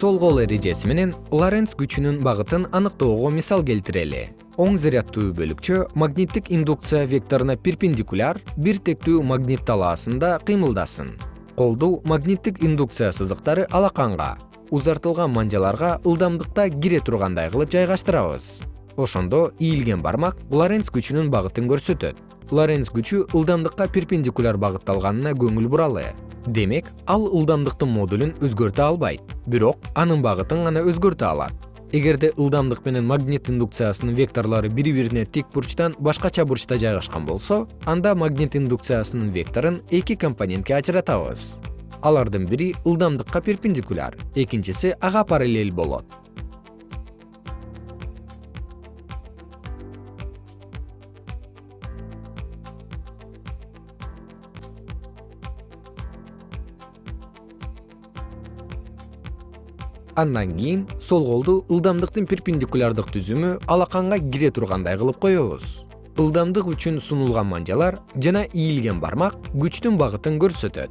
сол кол эрежеси менен лоренц күчүнүн багытын аныктоого мисал келтирели. Оң заряддуу бөлүкчө магниттик индукция векторуна перпендикуляр бир тектүү магнит талаасында кыймылдасын. Колду магниттик индукция сызыктары алаканга узартылган манжаларга ылдамдыкта кире тургандай кылып жайгаштырабыз ошондо ийилген бармак лоренц күчүнүн багытын көрсөтөт. Лоренц күчү ылдамдыкка перпендикуляр багытталганына көңүл буралы. Демек ал ылдамдыктын модулун өзгөртө албайт бирок анын багытын гана өзгөртө алат. Эгерде ылдамдык менен магнит индукциясынын векторлору бири бирине тик бурчтан башкача бурчта жайгашкан болсо анда магнит индукциясынын векторун эки компонентке ажыратабыз алардын бири ылдамдыкка перпендикуляр. Экинчиси ага параллель болот андан кийин сол колду ылдамдыктын перпендикулярдык түзүмү алаканга кире тургандай кылып коебуз. Ылдамдык үчүн сунулган манжалар жана ийилген бармак күчтүн багытын көрсөтөт